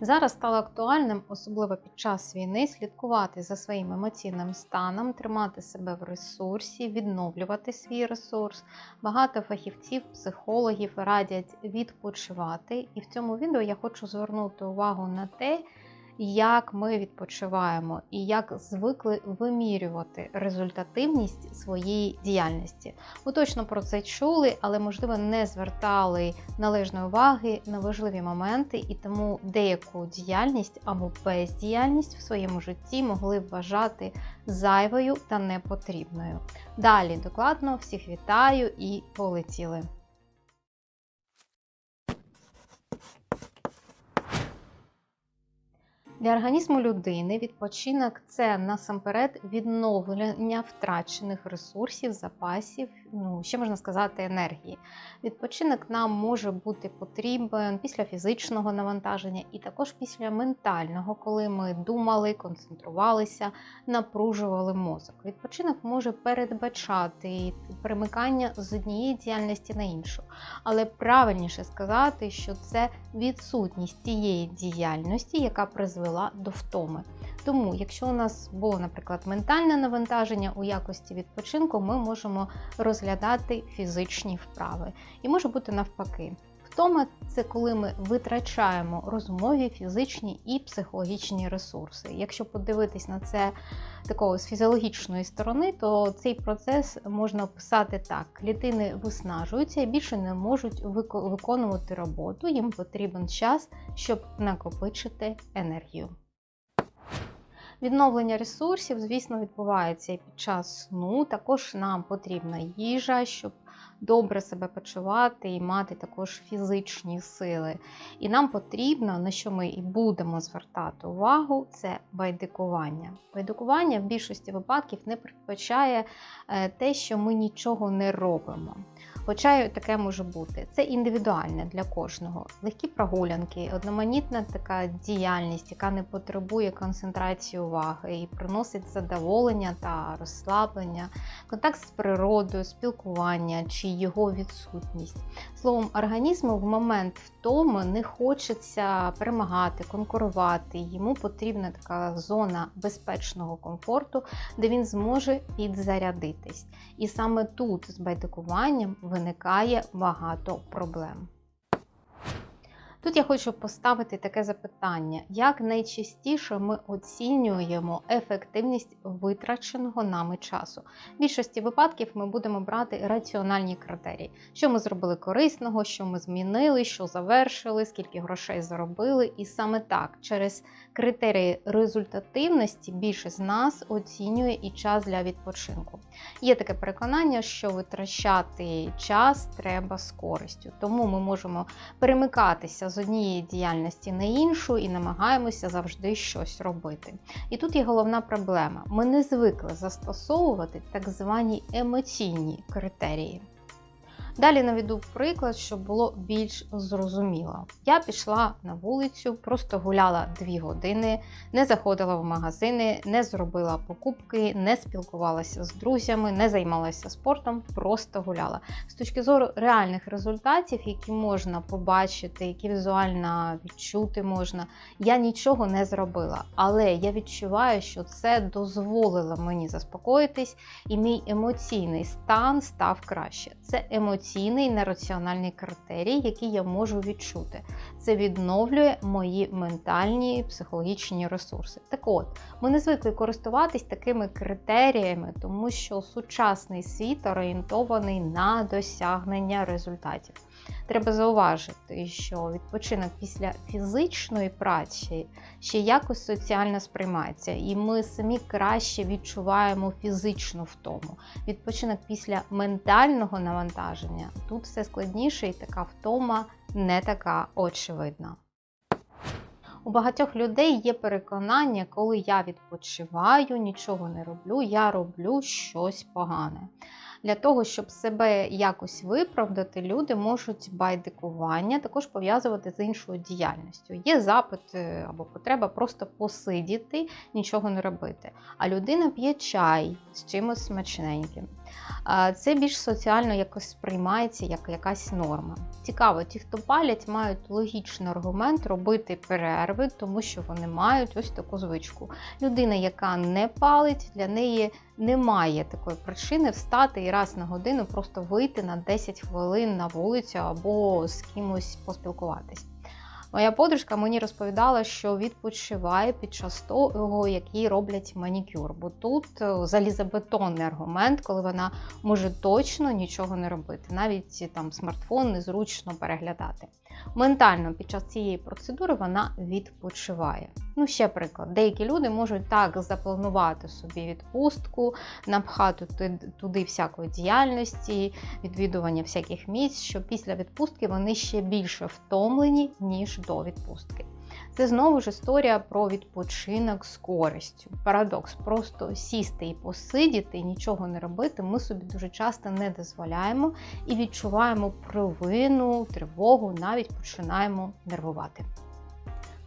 Зараз стало актуальним, особливо під час війни, слідкувати за своїм емоційним станом, тримати себе в ресурсі, відновлювати свій ресурс. Багато фахівців, психологів радять відпочивати. І в цьому відео я хочу звернути увагу на те, як ми відпочиваємо і як звикли вимірювати результативність своєї діяльності. Ви точно про це чули, але, можливо, не звертали належної уваги на важливі моменти, і тому деяку діяльність або бездіяльність в своєму житті могли вважати зайвою та непотрібною. Далі докладно всіх вітаю і полетіли! Для організму людини відпочинок це насамперед відновлення втрачених ресурсів, запасів, ну ще можна сказати, енергії. Відпочинок нам може бути потрібен після фізичного навантаження і також після ментального, коли ми думали, концентрувалися, напружували мозок. Відпочинок може передбачати перемикання з однієї діяльності на іншу, але правильніше сказати, що це відсутність тієї діяльності, яка призвела до втоми. Тому, якщо у нас було, наприклад, ментальне навантаження у якості відпочинку, ми можемо розглядати фізичні вправи. І може бути навпаки. Втома це коли ми витрачаємо розумові, фізичні і психологічні ресурси. Якщо подивитись на це такого з фізіологічної сторони, то цей процес можна описати так: клітини виснажуються і більше не можуть виконувати роботу, їм потрібен час, щоб накопичити енергію. Відновлення ресурсів, звісно, відбувається і під час сну. Також нам потрібна їжа, щоб добре себе почувати і мати також фізичні сили. І нам потрібно, на що ми і будемо звертати увагу, це байдикування. Байдикування в більшості випадків не передбачає е, те, що ми нічого не робимо. Хоча таке може бути. Це індивідуальне для кожного. Легкі прогулянки, одноманітна така діяльність, яка не потребує концентрації уваги і приносить задоволення та розслаблення, контакт з природою, спілкування чи його відсутність. Словом, організму в момент втоми не хочеться перемагати, конкурувати. Йому потрібна така зона безпечного комфорту, де він зможе підзарядитись. І саме тут з байдикуванням виникає багато проблем. Тут я хочу поставити таке запитання: як найчастіше ми оцінюємо ефективність витраченого нами часу? В більшості випадків ми будемо брати раціональні критерії, що ми зробили корисного, що ми змінили, що завершили, скільки грошей заробили. І саме так, через критерії результативності більше з нас оцінює і час для відпочинку. Є таке переконання, що витрачати час треба з користю, тому ми можемо перемикатися з однієї діяльності на іншу і намагаємося завжди щось робити. І тут є головна проблема: ми не звикли застосовувати так звані емоційні критерії. Далі наведу приклад, щоб було більш зрозуміло. Я пішла на вулицю, просто гуляла 2 години, не заходила в магазини, не зробила покупки, не спілкувалася з друзями, не займалася спортом, просто гуляла. З точки зору реальних результатів, які можна побачити, які візуально відчути можна, я нічого не зробила. Але я відчуваю, що це дозволило мені заспокоїтись, і мій емоційний стан став краще. Це емоційний емоційний нераціональний критерій, який я можу відчути. Це відновлює мої ментальні психологічні ресурси. Так от, ми не звикли користуватись такими критеріями, тому що сучасний світ орієнтований на досягнення результатів. Треба зауважити, що відпочинок після фізичної праці ще якось соціально сприймається, і ми самі краще відчуваємо фізичну втому. Відпочинок після ментального навантаження тут все складніше, і така втома не така очевидна. У багатьох людей є переконання, коли я відпочиваю, нічого не роблю, я роблю щось погане. Для того, щоб себе якось виправдати, люди можуть байдикування також пов'язувати з іншою діяльністю. Є запит або потреба просто посидіти, нічого не робити. А людина п'є чай з чимось смачненьким. Це більш соціально якось сприймається як якась норма. Цікаво, ті, хто палять, мають логічний аргумент робити перерви, тому що вони мають ось таку звичку. Людина, яка не палить, для неї немає такої причини встати і раз на годину просто вийти на 10 хвилин на вулицю або з кимось поспілкуватись. Моя подружка мені розповідала, що відпочиває під час того, як роблять манікюр. Бо тут е, залізобетонний аргумент, коли вона може точно нічого не робити. Навіть там смартфон незручно переглядати. Ментально під час цієї процедури вона відпочиває. Ну, ще приклад, деякі люди можуть так запланувати собі відпустку, напхати туди всякої діяльності, відвідування всяких місць, що після відпустки вони ще більше втомлені, ніж до відпустки. Це знову ж історія про відпочинок з користю. Парадокс, просто сісти і посидіти, і нічого не робити. Ми собі дуже часто не дозволяємо і відчуваємо провину, тривогу, навіть починаємо нервувати.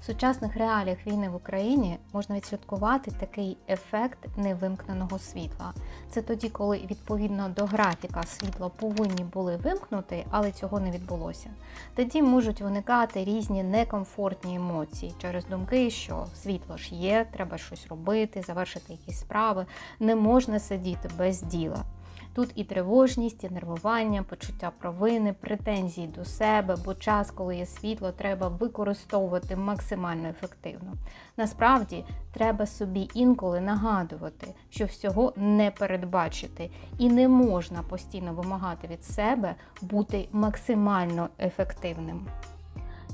В сучасних реаліях війни в Україні можна відслідкувати такий ефект невимкненого світла. Це тоді, коли відповідно до графіка світло повинні були вимкнути, але цього не відбулося. Тоді можуть виникати різні некомфортні емоції через думки, що світло ж є, треба щось робити, завершити якісь справи, не можна сидіти без діла. Тут і тривожність, і нервування, почуття провини, претензії до себе, бо час, коли є світло, треба використовувати максимально ефективно. Насправді, треба собі інколи нагадувати, що всього не передбачити, і не можна постійно вимагати від себе бути максимально ефективним.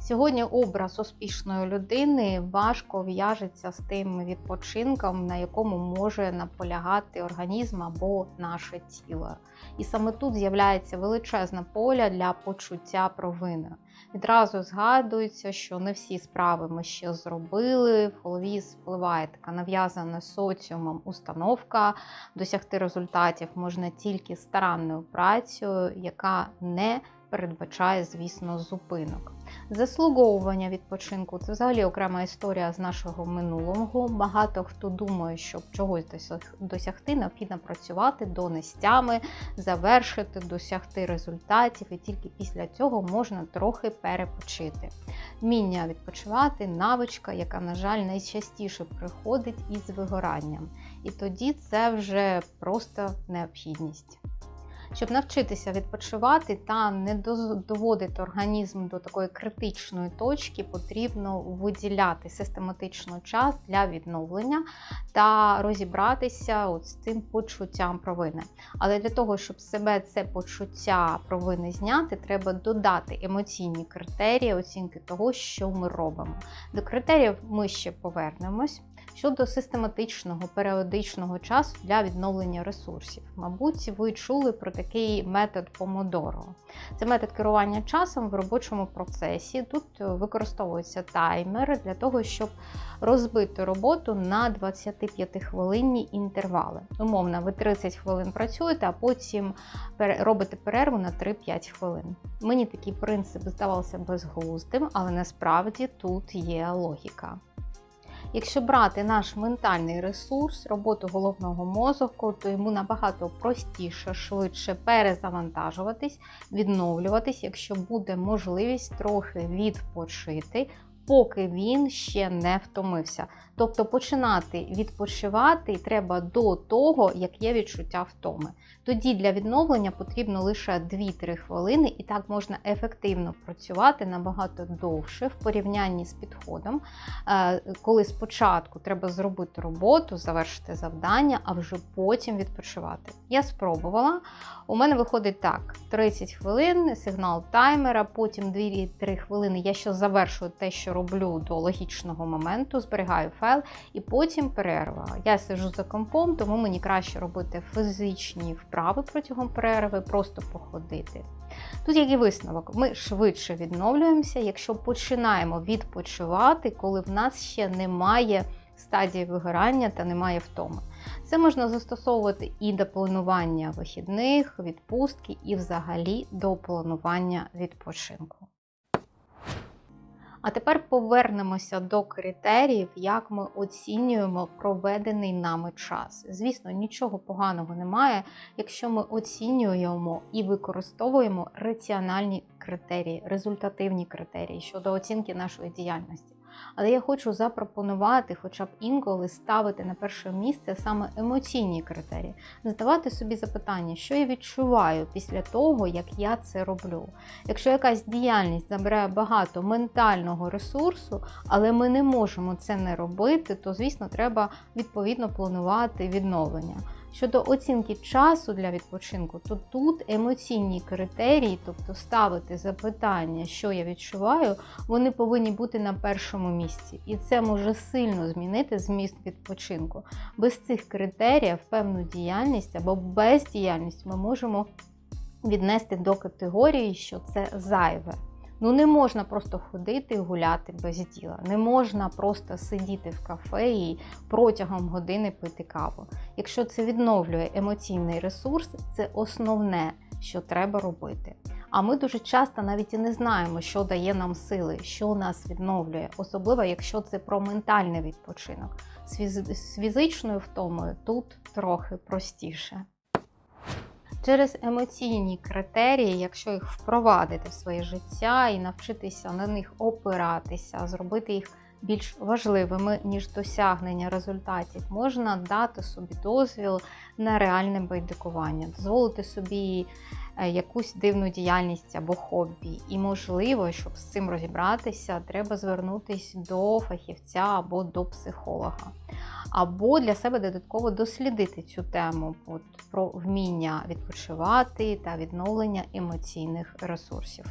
Сьогодні образ успішної людини важко в'яжеться з тим відпочинком, на якому може наполягати організм або наше тіло. І саме тут з'являється величезна поля для почуття провини. Відразу згадується, що не всі справи ми ще зробили. В голові спливає така нав'язана соціумом установка. Досягти результатів можна тільки старанною працею, яка не передбачає, звісно, зупинок. Заслуговування відпочинку це взагалі окрема історія з нашого минулого. Багато хто думає, щоб чогось досягти, необхідно працювати донестями, завершити, досягти результатів, і тільки після цього можна трохи перепочити. Вміння відпочивати навичка, яка, на жаль, найчастіше приходить із вигоранням. І тоді це вже просто необхідність. Щоб навчитися відпочивати та не доводити організм до такої критичної точки, потрібно виділяти систематично час для відновлення та розібратися от з цим почуттям провини. Але для того, щоб себе це почуття провини зняти, треба додати емоційні критерії оцінки того, що ми робимо. До критеріїв ми ще повернемось щодо систематичного періодичного часу для відновлення ресурсів. Мабуть, ви чули про такий метод Помодоро. Це метод керування часом в робочому процесі. Тут використовується таймер для того, щоб розбити роботу на 25 хвилинні інтервали. Умовно, ви 30 хвилин працюєте, а потім робите перерву на 3-5 хвилин. Мені такий принцип здавався безглуздим, але насправді тут є логіка. Якщо брати наш ментальний ресурс, роботу головного мозку, то йому набагато простіше, швидше перезавантажуватись, відновлюватись, якщо буде можливість трохи відпочити, поки він ще не втомився. Тобто починати відпочивати треба до того, як є відчуття втоми. Тоді для відновлення потрібно лише 2-3 хвилини, і так можна ефективно працювати набагато довше в порівнянні з підходом, е, коли спочатку треба зробити роботу, завершити завдання, а вже потім відпочивати. Я спробувала. У мене виходить так: 30 хвилин, сигнал таймера, потім 2-3 хвилини я ще завершую те, що роблю до логічного моменту, зберігаю файл, і потім перерва. Я сижу за компом, тому мені краще робити фізичні вправи протягом перерви, просто походити. Тут який висновок, ми швидше відновлюємося, якщо починаємо відпочивати, коли в нас ще немає стадії вигорання та немає втоми. Це можна застосовувати і до планування вихідних, відпустки, і взагалі до планування відпочинку. А тепер повернемося до критеріїв, як ми оцінюємо проведений нами час. Звісно, нічого поганого немає, якщо ми оцінюємо і використовуємо раціональні критерії, результативні критерії щодо оцінки нашої діяльності. Але я хочу запропонувати, хоча б інколи ставити на перше місце саме емоційні критерії, задавати собі запитання, що я відчуваю після того, як я це роблю. Якщо якась діяльність забирає багато ментального ресурсу, але ми не можемо це не робити, то звісно треба відповідно планувати відновлення. Щодо оцінки часу для відпочинку, то тут емоційні критерії, тобто ставити запитання, що я відчуваю, вони повинні бути на першому місці. І це може сильно змінити зміст відпочинку. Без цих критеріїв певну діяльність або бездіяльність ми можемо віднести до категорії, що це зайве. Ну не можна просто ходити і гуляти без діла. Не можна просто сидіти в кафе і протягом години пити каву. Якщо це відновлює емоційний ресурс, це основне, що треба робити. А ми дуже часто навіть і не знаємо, що дає нам сили, що нас відновлює, особливо якщо це про ментальний відпочинок. З фізичною втомою тут трохи простіше. Через емоційні критерії, якщо їх впровадити в своє життя і навчитися на них опиратися, зробити їх більш важливими, ніж досягнення результатів, можна дати собі дозвіл на реальне байдикування, дозволити собі е, якусь дивну діяльність або хобі. І, можливо, щоб з цим розібратися, треба звернутися до фахівця або до психолога. Або для себе додатково дослідити цю тему от, про вміння відпочивати та відновлення емоційних ресурсів.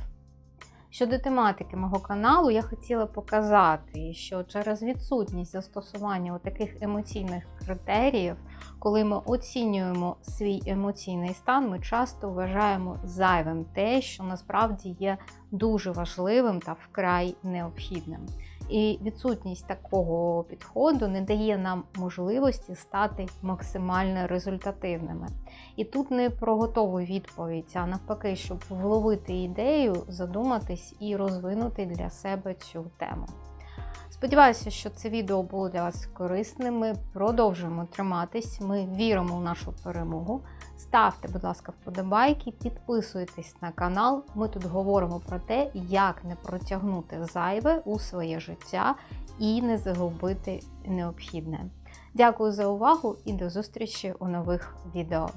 Щодо тематики мого каналу, я хотіла показати, що через відсутність застосування таких емоційних критеріїв, коли ми оцінюємо свій емоційний стан, ми часто вважаємо зайвим те, що насправді є дуже важливим та вкрай необхідним. І відсутність такого підходу не дає нам можливості стати максимально результативними. І тут не про готову відповідь, а навпаки, щоб вловити ідею, задуматись і розвинути для себе цю тему. Сподіваюся, що це відео було для вас корисним. Ми продовжуємо триматись, ми віримо в нашу перемогу. Ставте, будь ласка, вподобайки, підписуйтесь на канал. Ми тут говоримо про те, як не протягнути зайве у своє життя і не загубити необхідне. Дякую за увагу і до зустрічі у нових відео.